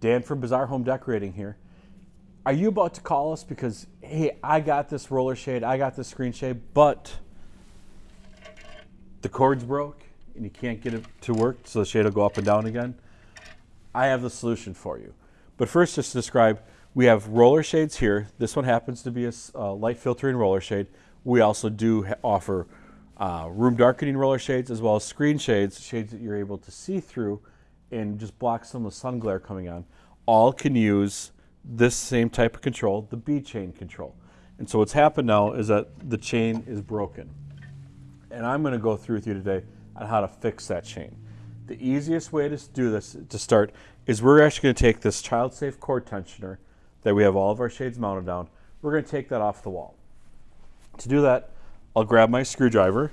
Dan from Bazaar Home Decorating here. Are you about to call us because, hey, I got this roller shade, I got this screen shade, but the cord's broke and you can't get it to work so the shade will go up and down again? I have the solution for you. But first, just to describe, we have roller shades here. This one happens to be a uh, light filtering roller shade. We also do offer uh, room darkening roller shades as well as screen shades, shades that you're able to see through and just block some of the sun glare coming on. All can use this same type of control, the bead chain control. And so what's happened now is that the chain is broken. And I'm going to go through with you today on how to fix that chain. The easiest way to do this to start is we're actually going to take this child safe cord tensioner that we have all of our shades mounted down. We're going to take that off the wall. To do that, I'll grab my screwdriver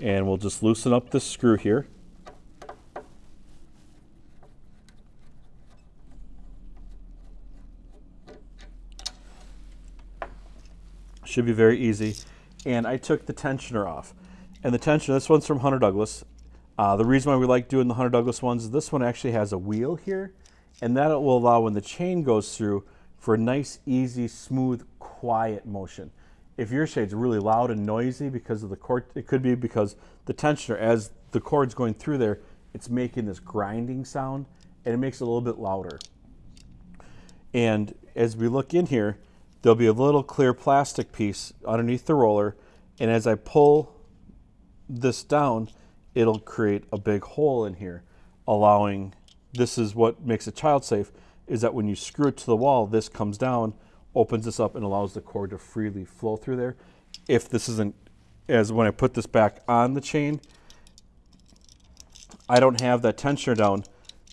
and we'll just loosen up this screw here. Should be very easy. And I took the tensioner off. And the tensioner, this one's from Hunter Douglas. Uh, the reason why we like doing the Hunter Douglas ones is this one actually has a wheel here. And that will allow when the chain goes through for a nice, easy, smooth, quiet motion if your shade's really loud and noisy because of the cord, it could be because the tensioner, as the cord's going through there, it's making this grinding sound and it makes it a little bit louder. And as we look in here, there'll be a little clear plastic piece underneath the roller. And as I pull this down, it'll create a big hole in here, allowing, this is what makes it child safe, is that when you screw it to the wall, this comes down opens this up and allows the cord to freely flow through there. If this isn't, as when I put this back on the chain, I don't have that tensioner down.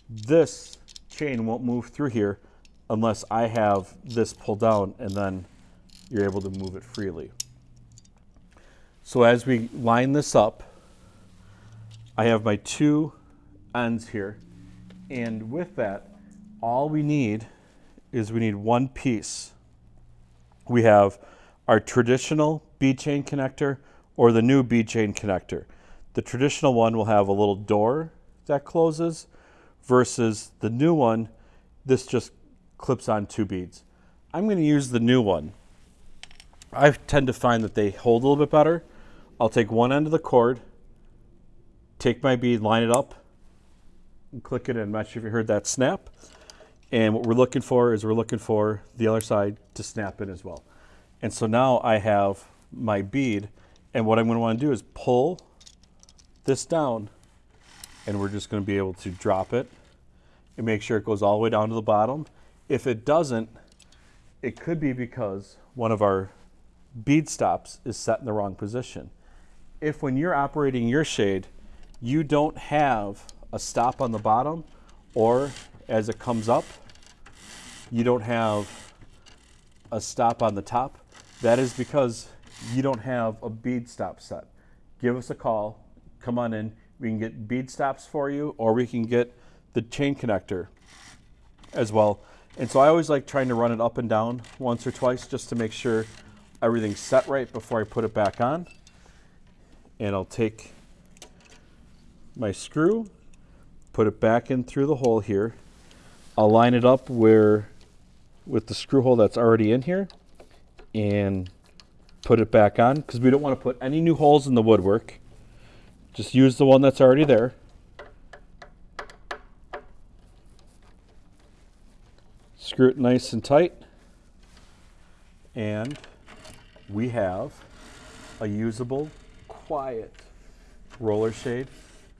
This chain won't move through here unless I have this pulled down and then you're able to move it freely. So as we line this up, I have my two ends here. And with that, all we need is we need one piece we have our traditional bead chain connector or the new bead chain connector. The traditional one will have a little door that closes versus the new one, this just clips on two beads. I'm going to use the new one. I tend to find that they hold a little bit better. I'll take one end of the cord, take my bead, line it up, and click it in. I'm not sure if you heard that snap. And what we're looking for is we're looking for the other side to snap in as well. And so now I have my bead and what I'm going to want to do is pull this down and we're just going to be able to drop it and make sure it goes all the way down to the bottom. If it doesn't, it could be because one of our bead stops is set in the wrong position. If when you're operating your shade, you don't have a stop on the bottom or as it comes up, you don't have a stop on the top, that is because you don't have a bead stop set. Give us a call, come on in, we can get bead stops for you or we can get the chain connector as well. And so I always like trying to run it up and down once or twice just to make sure everything's set right before I put it back on. And I'll take my screw, put it back in through the hole here. I'll line it up where with the screw hole that's already in here and put it back on because we don't want to put any new holes in the woodwork. Just use the one that's already there. Screw it nice and tight. And we have a usable, quiet roller shade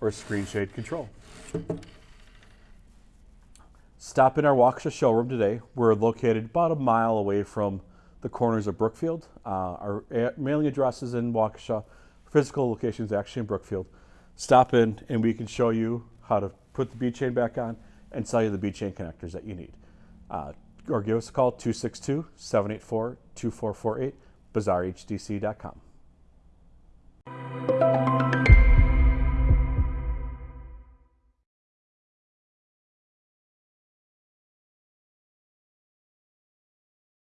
or screen shade control. Stop in our Waukesha showroom today. We're located about a mile away from the corners of Brookfield. Uh, our mailing address is in Waukesha. Physical location is actually in Brookfield. Stop in and we can show you how to put the bead chain back on and sell you the bead chain connectors that you need. Uh, or give us a call 262 784 2448 bazaarhdc.com.